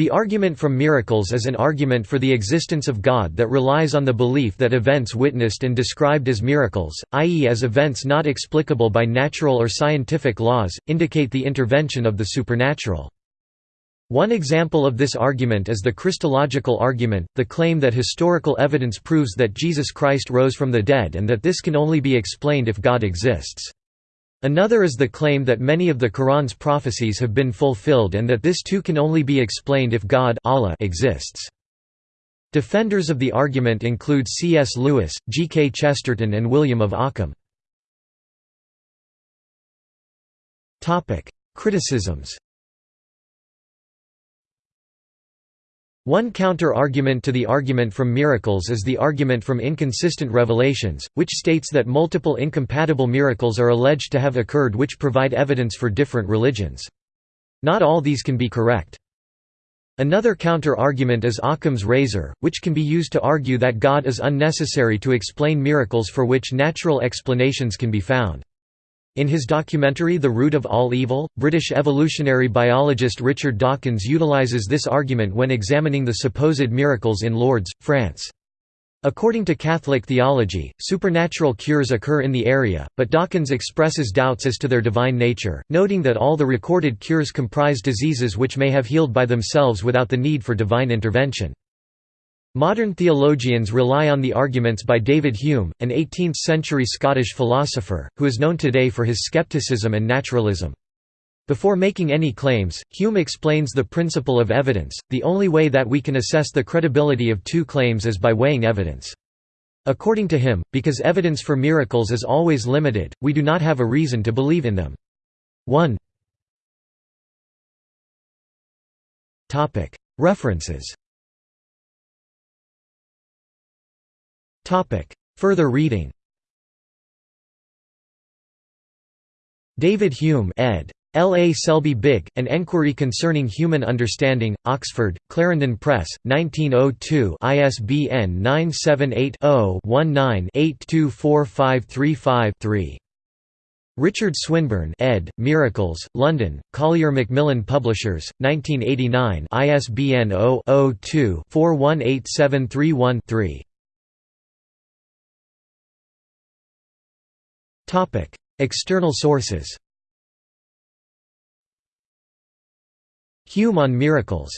The argument from miracles is an argument for the existence of God that relies on the belief that events witnessed and described as miracles, i.e. as events not explicable by natural or scientific laws, indicate the intervention of the supernatural. One example of this argument is the Christological argument, the claim that historical evidence proves that Jesus Christ rose from the dead and that this can only be explained if God exists. Another is the claim that many of the Quran's prophecies have been fulfilled and that this too can only be explained if God Allah exists. Defenders of the argument include C.S. Lewis, G. K. Chesterton and William of Ockham. Criticisms One counter-argument to the argument from miracles is the argument from inconsistent revelations, which states that multiple incompatible miracles are alleged to have occurred which provide evidence for different religions. Not all these can be correct. Another counter-argument is Occam's razor, which can be used to argue that God is unnecessary to explain miracles for which natural explanations can be found. In his documentary The Root of All Evil, British evolutionary biologist Richard Dawkins utilizes this argument when examining the supposed miracles in Lourdes, France. According to Catholic theology, supernatural cures occur in the area, but Dawkins expresses doubts as to their divine nature, noting that all the recorded cures comprise diseases which may have healed by themselves without the need for divine intervention. Modern theologians rely on the arguments by David Hume, an 18th-century Scottish philosopher, who is known today for his skepticism and naturalism. Before making any claims, Hume explains the principle of evidence, the only way that we can assess the credibility of two claims is by weighing evidence. According to him, because evidence for miracles is always limited, we do not have a reason to believe in them. 1 References Further reading David Hume ed. L. A. Selby Bigge, An Enquiry Concerning Human Understanding, Oxford, Clarendon Press, 1902 ISBN 978-0-19-824535-3. Richard Swinburne ed., Miracles, London, Collier Macmillan Publishers, 1989 ISBN 0-02-418731-3. External sources. Hume on miracles